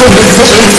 to the city.